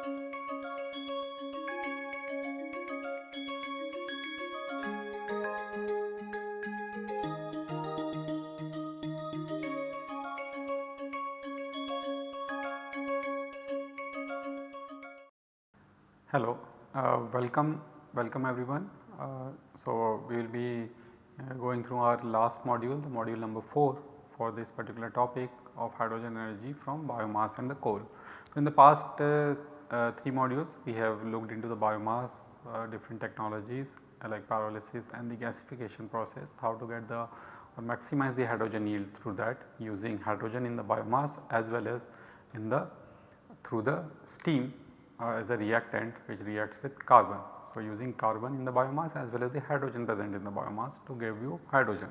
Hello, uh, welcome, welcome everyone. Uh, so, we will be uh, going through our last module, the module number 4 for this particular topic of hydrogen energy from biomass and the coal. In the past uh, uh, 3 modules we have looked into the biomass, uh, different technologies like pyrolysis and the gasification process, how to get the or maximize the hydrogen yield through that using hydrogen in the biomass as well as in the through the steam uh, as a reactant which reacts with carbon. So, using carbon in the biomass as well as the hydrogen present in the biomass to give you hydrogen.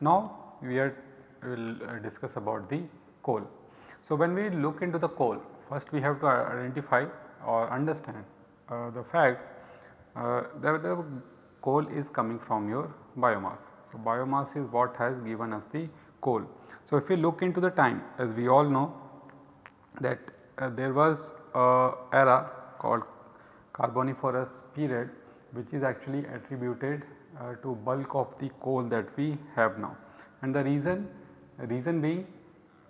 Now, we are will uh, discuss about the coal. So, when we look into the coal first we have to identify or understand uh, the fact uh, that the coal is coming from your biomass. So, biomass is what has given us the coal. So, if we look into the time as we all know that uh, there was a era called carboniferous period which is actually attributed uh, to bulk of the coal that we have now. And the reason, reason being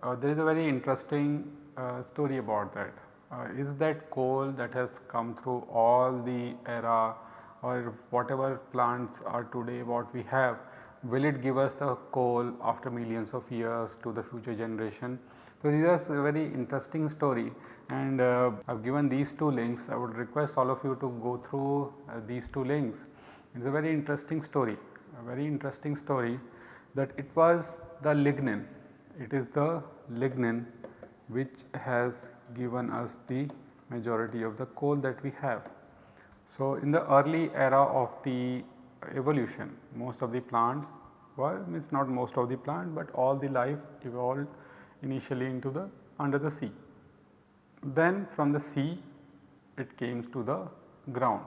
uh, there is a very interesting uh, story about that. Uh, is that coal that has come through all the era or whatever plants are today what we have will it give us the coal after millions of years to the future generation. So, this is a very interesting story and uh, I have given these two links I would request all of you to go through uh, these two links. It is a very interesting story, a very interesting story that it was the lignin, it is the lignin which has given us the majority of the coal that we have. So, in the early era of the evolution most of the plants were means not most of the plant, but all the life evolved initially into the under the sea. Then from the sea it came to the ground.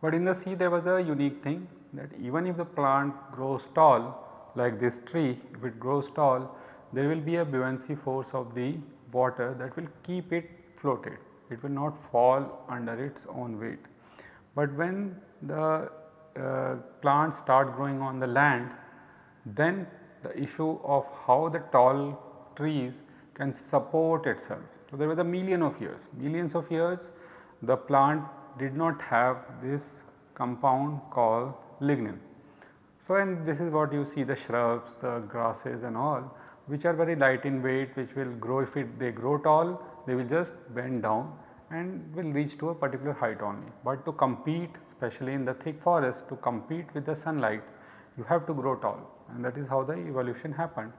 But in the sea there was a unique thing that even if the plant grows tall like this tree if it grows tall there will be a buoyancy force of the water that will keep it floated it will not fall under its own weight. But when the uh, plants start growing on the land then the issue of how the tall trees can support itself. So, there was a million of years, millions of years the plant did not have this compound called lignin. So, and this is what you see the shrubs, the grasses and all which are very light in weight which will grow if it they grow tall they will just bend down and will reach to a particular height only. But to compete especially in the thick forest to compete with the sunlight you have to grow tall and that is how the evolution happened.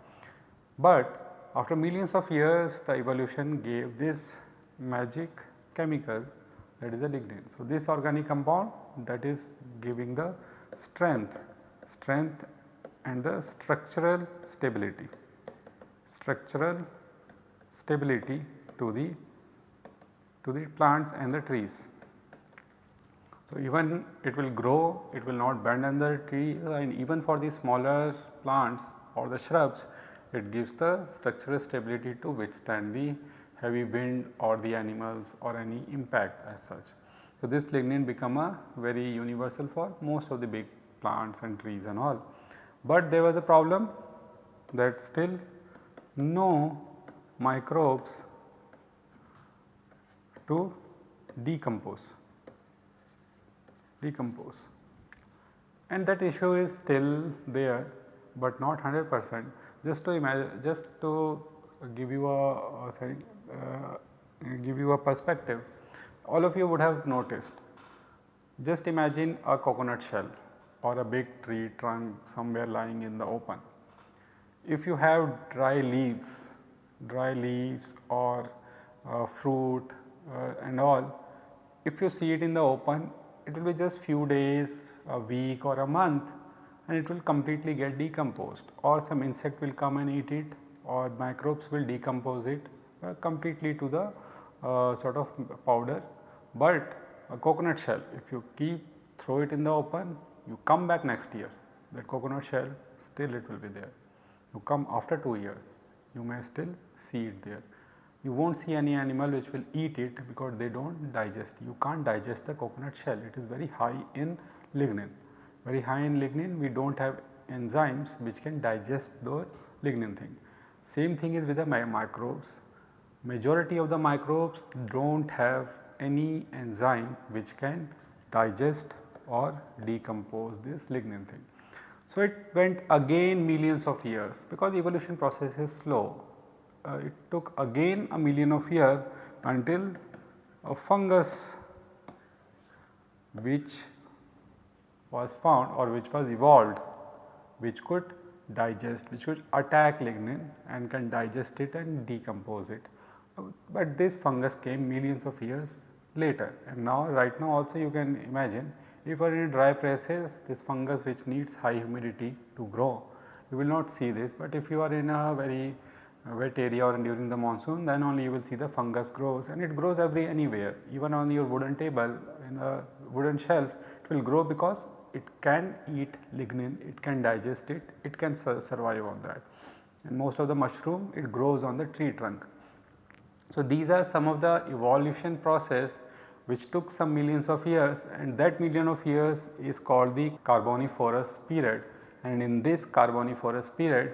But after millions of years the evolution gave this magic chemical that is a lignin. So, this organic compound that is giving the strength, strength and the structural stability, structural stability to the to the plants and the trees. So, even it will grow, it will not bend under tree and even for the smaller plants or the shrubs it gives the structural stability to withstand the heavy wind or the animals or any impact as such. So, this lignin become a very universal for most of the big plants and trees and all. But there was a problem that still no microbes to decompose, decompose. And that issue is still there, but not 100 percent. Just to imagine just to give you a, sorry, uh, give you a perspective all of you would have noticed. Just imagine a coconut shell or a big tree trunk somewhere lying in the open. If you have dry leaves, dry leaves or uh, fruit uh, and all, if you see it in the open it will be just few days, a week or a month and it will completely get decomposed or some insect will come and eat it or microbes will decompose it uh, completely to the uh, sort of powder. But a coconut shell if you keep throw it in the open you come back next year that coconut shell still it will be there. You come after 2 years you may still see it there. you will not see any animal which will eat it because they do not digest. You can't digest the coconut shell, it is very high in lignin. Very high in lignin, we do not have enzymes which can digest the lignin thing. Same thing is with the microbes. Majority of the microbes do not have any enzyme which can digest or decompose this lignin thing. So, it went again millions of years because evolution process is slow uh, it took again a million of year until a fungus which was found or which was evolved which could digest which could attack lignin and can digest it and decompose it. But this fungus came millions of years later and now right now also you can imagine if you are in dry places this fungus which needs high humidity to grow you will not see this. But if you are in a very wet area or during the monsoon then only you will see the fungus grows and it grows every anywhere. Even on your wooden table in a wooden shelf it will grow because it can eat lignin, it can digest it, it can su survive on that. And most of the mushroom it grows on the tree trunk. So, these are some of the evolution process which took some millions of years and that million of years is called the Carboniferous period and in this Carboniferous period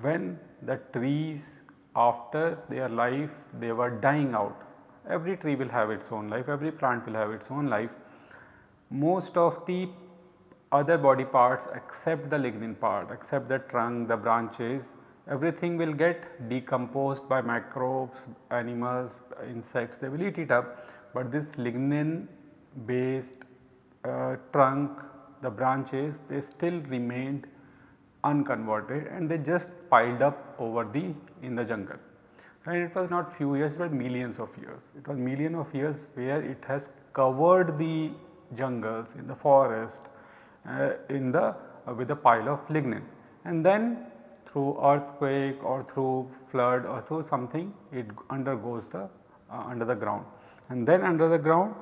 when the trees after their life they were dying out. Every tree will have its own life, every plant will have its own life. Most of the other body parts except the lignin part, except the trunk, the branches, everything will get decomposed by microbes, animals, insects, they will eat it up. But this lignin based uh, trunk, the branches, they still remained unconverted and they just piled up over the in the jungle. And it was not few years but millions of years. It was million of years where it has covered the jungles in the forest uh, in the uh, with a pile of lignin and then through earthquake or through flood or through something it undergoes the uh, under the ground and then under the ground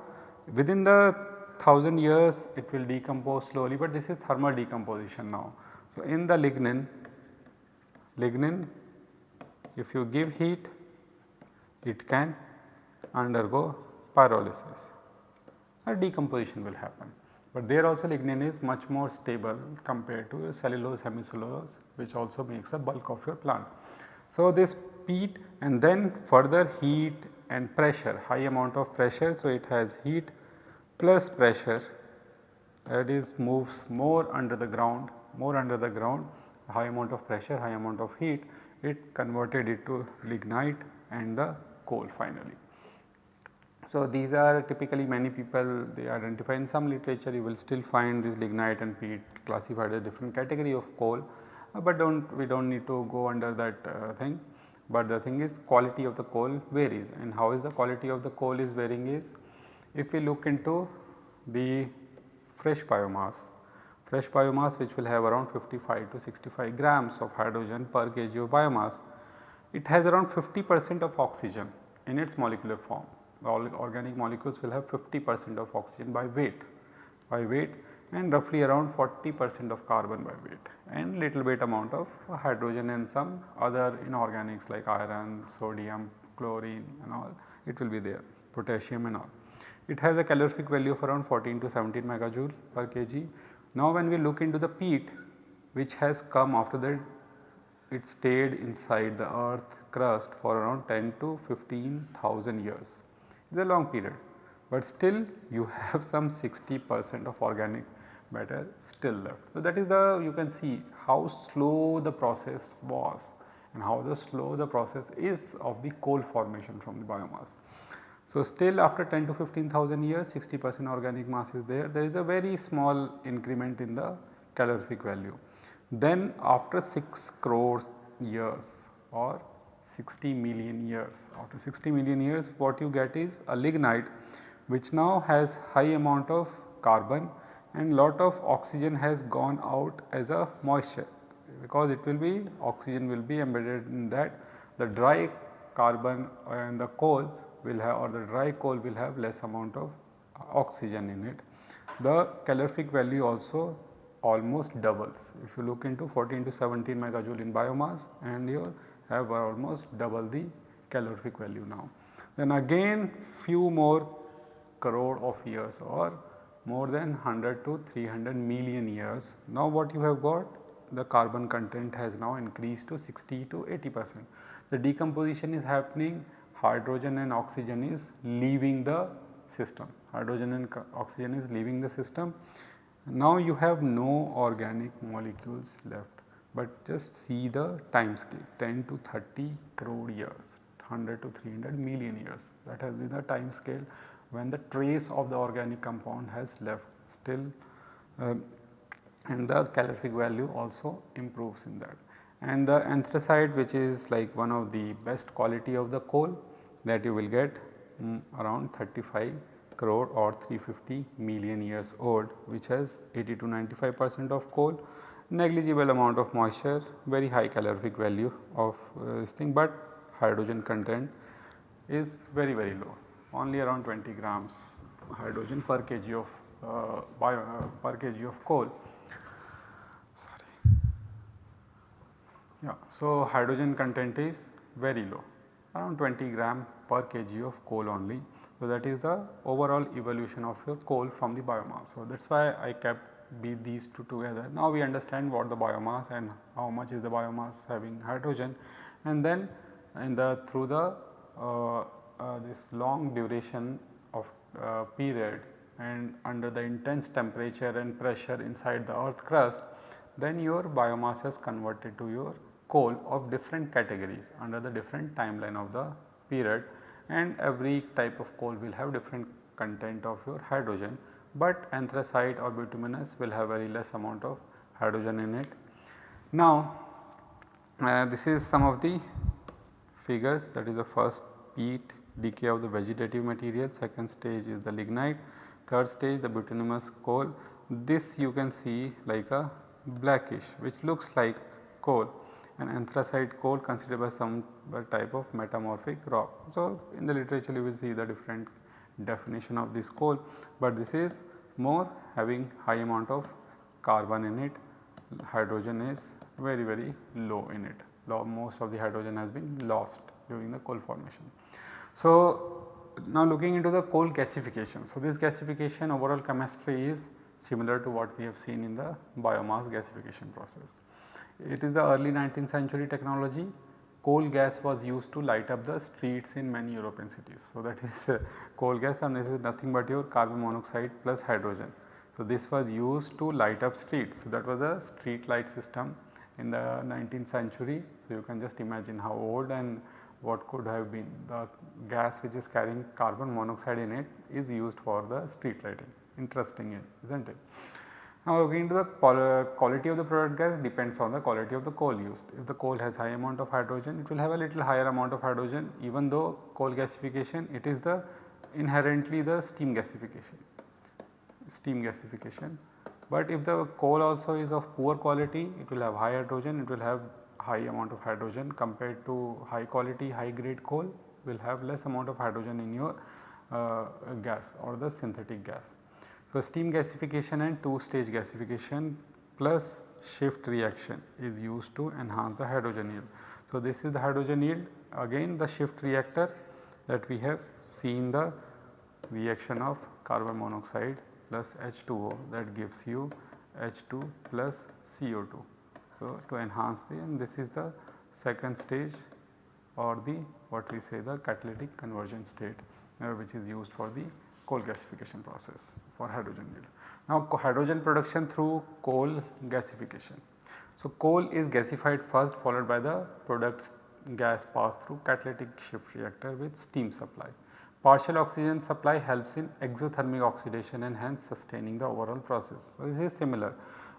within the 1000 years it will decompose slowly but this is thermal decomposition now. So, in the lignin, lignin if you give heat it can undergo pyrolysis a decomposition will happen. But there also lignin is much more stable compared to cellulose hemicellulose which also makes a bulk of your plant. So, this peat and then further heat and pressure high amount of pressure. So, it has heat plus pressure that is moves more under the ground more under the ground high amount of pressure, high amount of heat it converted it to lignite and the coal finally. So, these are typically many people they identify in some literature you will still find this lignite and peat classified as different category of coal, uh, but do not we do not need to go under that uh, thing. But the thing is quality of the coal varies and how is the quality of the coal is varying is if we look into the fresh biomass fresh biomass which will have around 55 to 65 grams of hydrogen per kg of biomass. It has around 50 percent of oxygen in its molecular form. All organic molecules will have 50 percent of oxygen by weight, by weight and roughly around 40 percent of carbon by weight and little bit amount of hydrogen and some other inorganics like iron, sodium, chlorine and all it will be there potassium and all. It has a calorific value of around 14 to 17 megajoule per kg now when we look into the peat which has come after that it stayed inside the earth crust for around 10 to 15,000 years. It is a long period, but still you have some 60 percent of organic matter uh, still left. So, that is the you can see how slow the process was and how the slow the process is of the coal formation from the biomass. So, still after 10 to 15,000 years 60 percent organic mass is there, there is a very small increment in the calorific value. Then after 6 crores years or 60 million years, after 60 million years what you get is a lignite which now has high amount of carbon and lot of oxygen has gone out as a moisture because it will be oxygen will be embedded in that the dry carbon and the coal will have or the dry coal will have less amount of oxygen in it. The calorific value also almost doubles. If you look into 14 to 17 megajoule in biomass and you have almost double the calorific value now. Then again few more crore of years or more than 100 to 300 million years. Now what you have got the carbon content has now increased to 60 to 80 percent. The decomposition is happening hydrogen and oxygen is leaving the system, hydrogen and oxygen is leaving the system. Now you have no organic molecules left, but just see the time scale 10 to 30 crore years, 100 to 300 million years that has been the time scale when the trace of the organic compound has left still uh, and the calorific value also improves in that. And the anthracite which is like one of the best quality of the coal that you will get um, around 35 crore or 350 million years old which has 80 to 95 percent of coal, negligible amount of moisture, very high calorific value of uh, this thing, but hydrogen content is very very low only around 20 grams hydrogen per kg of uh, bio, uh, per kg of coal. Sorry. Yeah, so hydrogen content is very low around 20 gram per kg of coal only. So, that is the overall evolution of your coal from the biomass. So, that is why I kept these two together. Now, we understand what the biomass and how much is the biomass having hydrogen and then in the through the uh, uh, this long duration of uh, period and under the intense temperature and pressure inside the earth crust then your biomass has converted to your coal of different categories under the different timeline of the period and every type of coal will have different content of your hydrogen, but anthracite or bituminous will have very less amount of hydrogen in it. Now, uh, this is some of the figures that is the first peat decay of the vegetative material, second stage is the lignite, third stage the bituminous coal. This you can see like a blackish which looks like coal and anthracite coal considered by some type of metamorphic rock. So, in the literature you will see the different definition of this coal, but this is more having high amount of carbon in it, hydrogen is very very low in it, most of the hydrogen has been lost during the coal formation. So, now looking into the coal gasification. So, this gasification overall chemistry is similar to what we have seen in the biomass gasification process. It is the early 19th century technology. Coal gas was used to light up the streets in many European cities. So, that is uh, coal gas and this is nothing but your carbon monoxide plus hydrogen. So, this was used to light up streets. So, that was a street light system in the 19th century. So, you can just imagine how old and what could have been the gas which is carrying carbon monoxide in it is used for the street lighting interesting is not it. Now looking to the quality of the product gas depends on the quality of the coal used. If the coal has high amount of hydrogen it will have a little higher amount of hydrogen even though coal gasification it is the inherently the steam gasification, steam gasification. But if the coal also is of poor quality it will have high hydrogen, it will have high amount of hydrogen compared to high quality high grade coal will have less amount of hydrogen in your uh, gas or the synthetic gas. So, steam gasification and two stage gasification plus shift reaction is used to enhance the hydrogen yield. So, this is the hydrogen yield again the shift reactor that we have seen the reaction of carbon monoxide plus H2O that gives you H2 plus CO2. So, to enhance the and this is the second stage or the what we say the catalytic conversion state uh, which is used for the coal gasification process for hydrogen yield. Now hydrogen production through coal gasification. So coal is gasified first followed by the products gas pass through catalytic shift reactor with steam supply. Partial oxygen supply helps in exothermic oxidation and hence sustaining the overall process. So this is similar.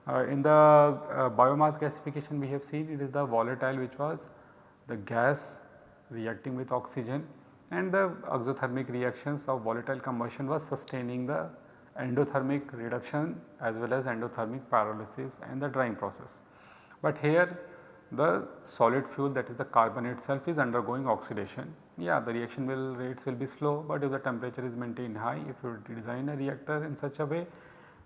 Uh, in the uh, biomass gasification we have seen it is the volatile which was the gas reacting with oxygen and the exothermic reactions of volatile combustion was sustaining the endothermic reduction as well as endothermic pyrolysis and the drying process. But here the solid fuel that is the carbon itself is undergoing oxidation. Yeah the reaction will rates will be slow but if the temperature is maintained high if you design a reactor in such a way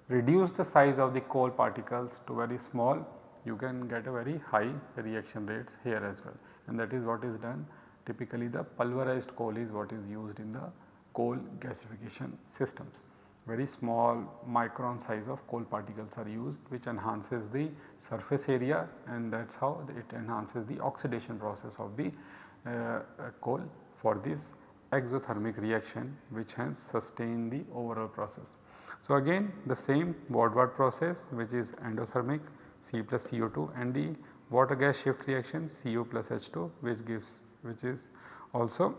reduce the size of the coal particles to very small you can get a very high reaction rates here as well and that is what is done typically the pulverized coal is what is used in the coal gasification systems. Very small micron size of coal particles are used which enhances the surface area and that is how it enhances the oxidation process of the uh, uh, coal for this exothermic reaction which has sustained the overall process. So, again the same Boudouard process which is endothermic C plus CO2 and the water gas shift reaction CO plus H2 which gives which is also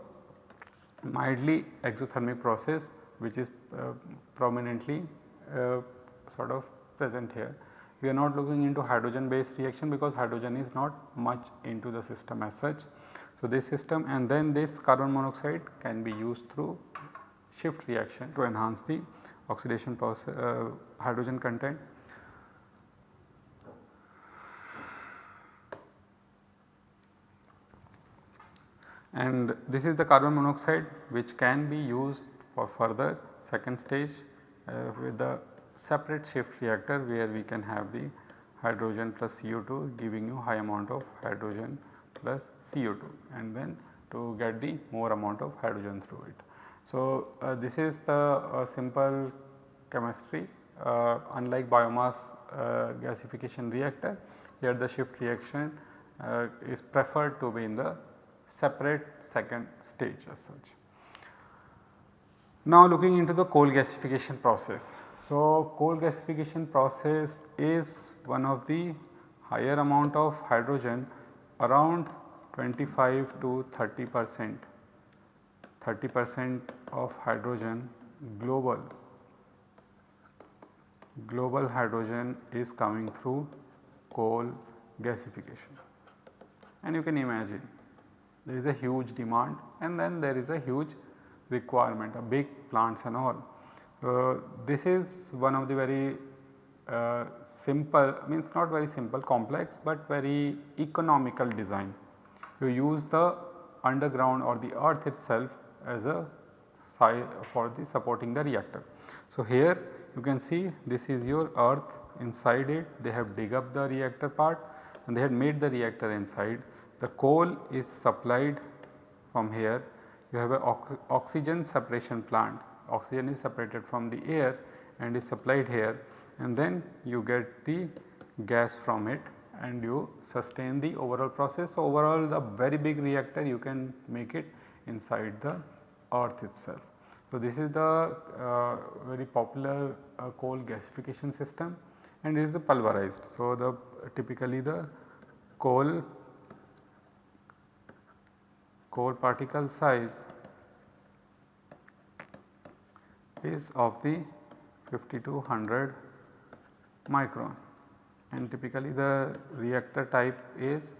mildly exothermic process which is uh, prominently uh, sort of present here. We are not looking into hydrogen based reaction because hydrogen is not much into the system as such. So, this system and then this carbon monoxide can be used through shift reaction to enhance the oxidation process uh, hydrogen content. And this is the carbon monoxide which can be used for further second stage uh, with the separate shift reactor where we can have the hydrogen plus CO2 giving you high amount of hydrogen plus CO2 and then to get the more amount of hydrogen through it. So, uh, this is the uh, simple chemistry uh, unlike biomass gasification reactor here the shift reaction is preferred to be in the separate second stage as such. Now looking into the coal gasification process. So, coal gasification process is one of the higher amount of hydrogen around 25 to 30 percent 30 percent of hydrogen global global hydrogen is coming through coal gasification and you can imagine there is a huge demand and then there is a huge requirement a big plants and all. Uh, this is one of the very uh, simple means not very simple complex but very economical design. You use the underground or the earth itself as a for the supporting the reactor. So, here you can see this is your earth inside it they have dig up the reactor part and they had made the reactor inside. The coal is supplied from here you have a oxygen separation plant oxygen is separated from the air and is supplied here and then you get the gas from it and you sustain the overall process. So, overall the very big reactor you can make it inside the earth itself. So, this is the uh, very popular uh, coal gasification system and it is pulverized. So, the typically the coal coal particle size is of the 50 to 100 micron and typically the reactor type is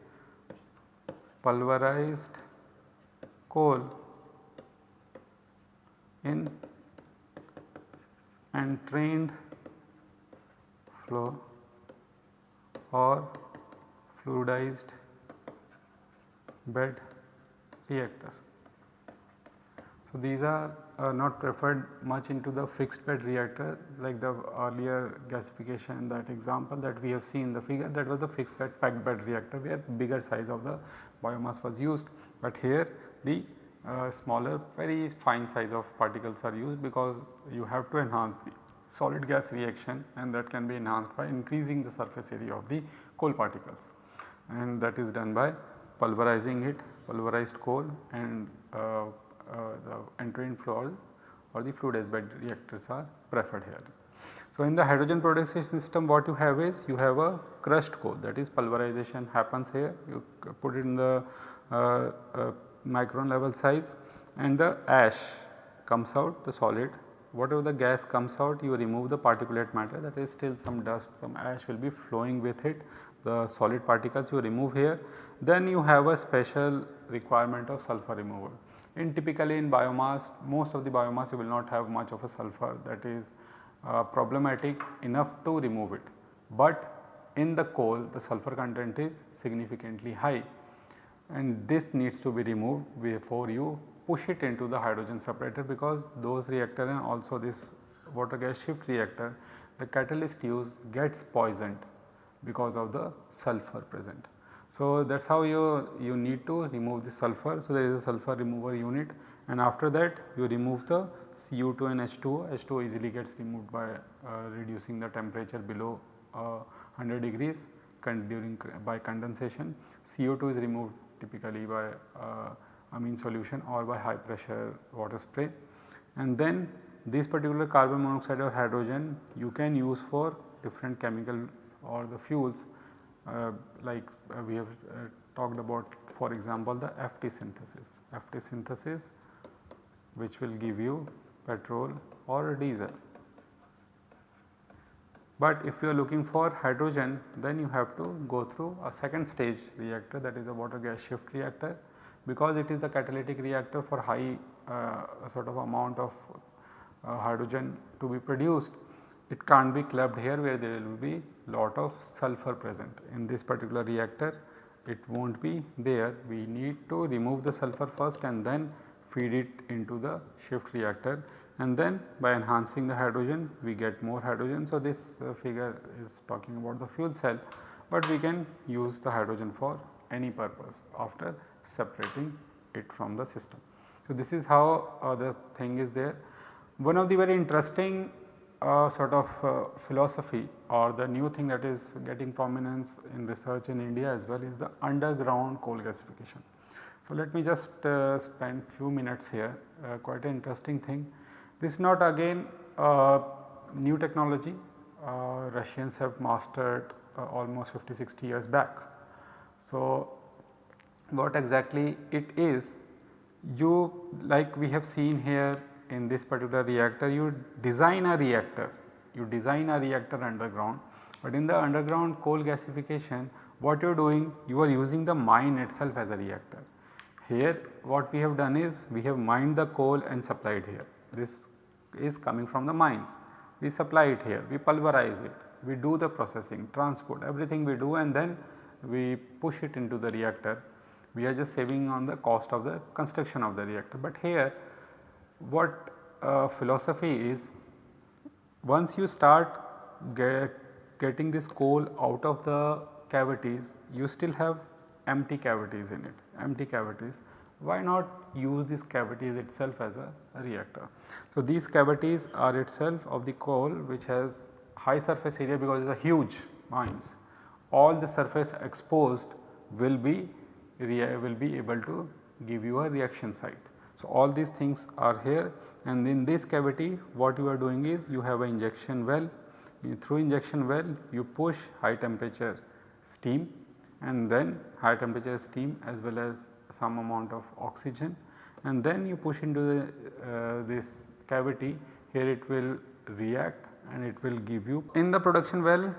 pulverized coal in entrained flow or fluidized bed reactor. So, these are uh, not preferred much into the fixed bed reactor like the earlier gasification that example that we have seen in the figure that was the fixed bed packed bed reactor where bigger size of the biomass was used. But here the uh, smaller very fine size of particles are used because you have to enhance the solid gas reaction and that can be enhanced by increasing the surface area of the coal particles and that is done by pulverizing it pulverized coal and uh, uh, the entrained flow or the fluidized bed reactors are preferred here. So, in the hydrogen production system what you have is you have a crushed coal that is pulverization happens here you put it in the uh, uh, micron level size and the ash comes out the solid. Whatever the gas comes out you remove the particulate matter that is still some dust some ash will be flowing with it. The solid particles you remove here. Then you have a special requirement of sulfur removal. In typically in biomass most of the biomass you will not have much of a sulfur. That is uh, problematic enough to remove it. But in the coal the sulfur content is significantly high and this needs to be removed before you push it into the hydrogen separator because those reactor and also this water gas shift reactor the catalyst used gets poisoned because of the sulfur present. So, that is how you, you need to remove the sulfur. So, there is a sulfur remover unit and after that you remove the CO2 and H2O, H2O easily gets removed by uh, reducing the temperature below uh, 100 degrees during by condensation. CO2 is removed typically by uh, amine solution or by high pressure water spray and then this particular carbon monoxide or hydrogen you can use for different chemicals or the fuels uh, like uh, we have uh, talked about for example the FT synthesis. FT synthesis which will give you petrol or diesel. But if you are looking for hydrogen then you have to go through a second stage reactor that is a water gas shift reactor because it is the catalytic reactor for high uh, sort of amount of uh, hydrogen to be produced. It can't be clubbed here where there will be lot of sulfur present. In this particular reactor it will not be there. We need to remove the sulfur first and then feed it into the shift reactor and then by enhancing the hydrogen we get more hydrogen. So, this uh, figure is talking about the fuel cell, but we can use the hydrogen for any purpose after separating it from the system. So, this is how uh, the thing is there. One of the very interesting uh, sort of uh, philosophy or the new thing that is getting prominence in research in India as well is the underground coal gasification. So, let me just uh, spend few minutes here quite an interesting thing. This is not again new technology uh, Russians have mastered uh, almost 50 60 years back. So, what exactly it is you like we have seen here in this particular reactor you design a reactor, you design a reactor underground but in the underground coal gasification what you are doing you are using the mine itself as a reactor. Here what we have done is we have mined the coal and supplied here this is coming from the mines. We supply it here, we pulverize it, we do the processing, transport everything we do and then we push it into the reactor. We are just saving on the cost of the construction of the reactor. But here what uh, philosophy is once you start get, getting this coal out of the cavities you still have empty cavities in it, empty cavities why not use these cavities itself as a, reactor. So, these cavities are itself of the coal which has high surface area because it is a huge mines. All the surface exposed will be will be able to give you a reaction site. So, all these things are here and in this cavity what you are doing is you have an injection well through injection well you push high temperature steam and then high temperature steam as well as some amount of oxygen and then you push into the, uh, this cavity here it will react and it will give you in the production well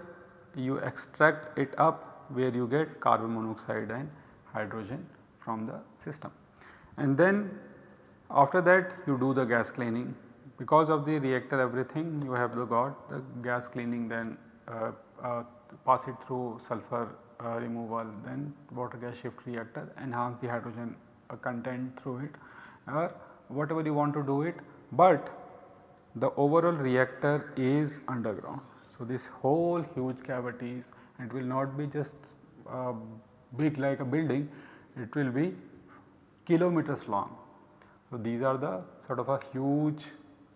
you extract it up where you get carbon monoxide and hydrogen from the system. And then after that you do the gas cleaning because of the reactor everything you have the got the gas cleaning then uh, uh, pass it through sulfur uh, removal then water gas shift reactor enhance the hydrogen uh, content through it or whatever you want to do it, but the overall reactor is underground. So, this whole huge cavities it will not be just uh, big like a building, it will be kilometers long. So, these are the sort of a huge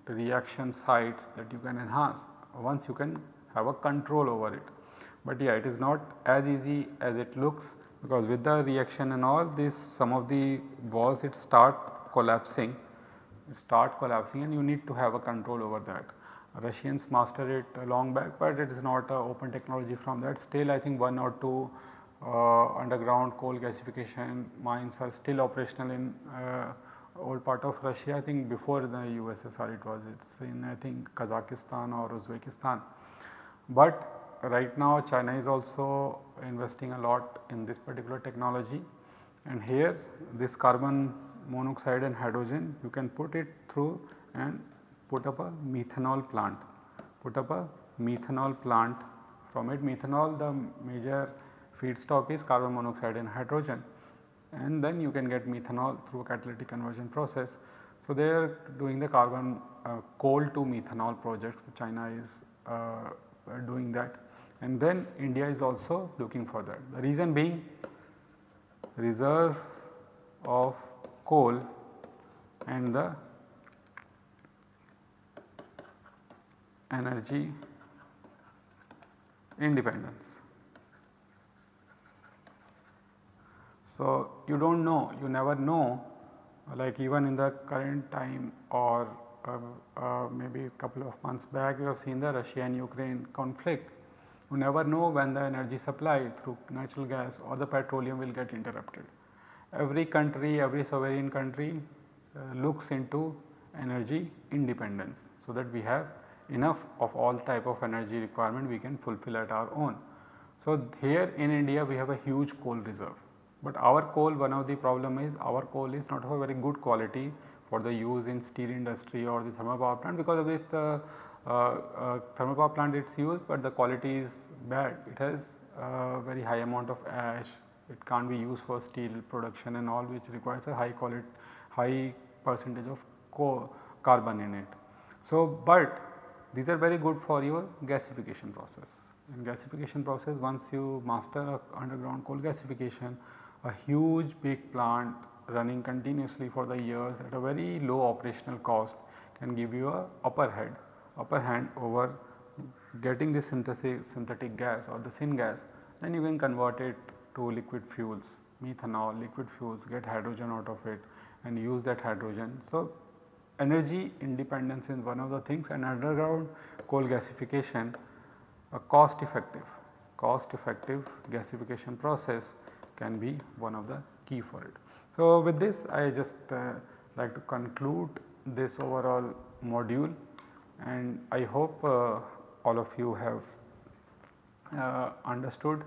reaction sites that you can enhance once you can have a control over it but yeah it is not as easy as it looks because with the reaction and all this some of the walls it start collapsing it start collapsing and you need to have a control over that. Russians mastered it long back but it is not a open technology from that still I think one or two uh, underground coal gasification mines are still operational in uh, old part of Russia I think before the USSR it was it is in I think Kazakhstan or Uzbekistan. But right now China is also investing a lot in this particular technology. And here this carbon monoxide and hydrogen you can put it through and put up a methanol plant, put up a methanol plant. From it methanol the major feedstock is carbon monoxide and hydrogen. And then you can get methanol through a catalytic conversion process. So, they are doing the carbon uh, coal to methanol projects. China is uh, doing that and then India is also looking for that. The reason being reserve of coal and the energy independence. So, you do not know, you never know like even in the current time or uh, uh, maybe a couple of months back we have seen the Russia and Ukraine conflict. You never know when the energy supply through natural gas or the petroleum will get interrupted. Every country, every sovereign country uh, looks into energy independence so that we have enough of all type of energy requirement we can fulfill at our own. So, here in India we have a huge coal reserve, but our coal one of the problem is our coal is not of a very good quality for the use in steel industry or the thermal power plant because of which the thermal power plant it is used, but the quality is bad. It has uh, very high amount of ash, it can't be used for steel production and all which requires a high quality, high percentage of carbon in it. So, but these are very good for your gasification process. In gasification process once you master underground coal gasification, a huge big plant running continuously for the years at a very low operational cost can give you a upper head, upper hand over getting the synthetic gas or the syngas then you can convert it to liquid fuels, methanol, liquid fuels, get hydrogen out of it and use that hydrogen. So, energy independence is one of the things and underground coal gasification a cost effective, cost effective gasification process can be one of the key for it. So, with this I just uh, like to conclude this overall module and I hope uh, all of you have uh, understood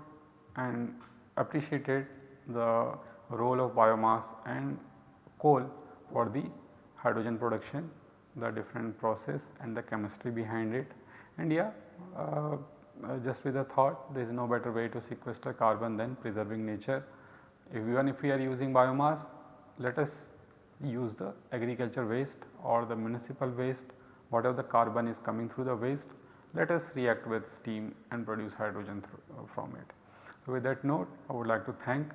and appreciated the role of biomass and coal for the hydrogen production, the different process and the chemistry behind it. And yeah, uh, uh, just with a thought there is no better way to sequester carbon than preserving nature. If even if we are using biomass, let us use the agriculture waste or the municipal waste, whatever the carbon is coming through the waste, let us react with steam and produce hydrogen uh, from it. So, with that note I would like to thank,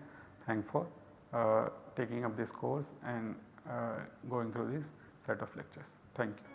thank for uh, taking up this course and uh, going through this set of lectures. Thank you.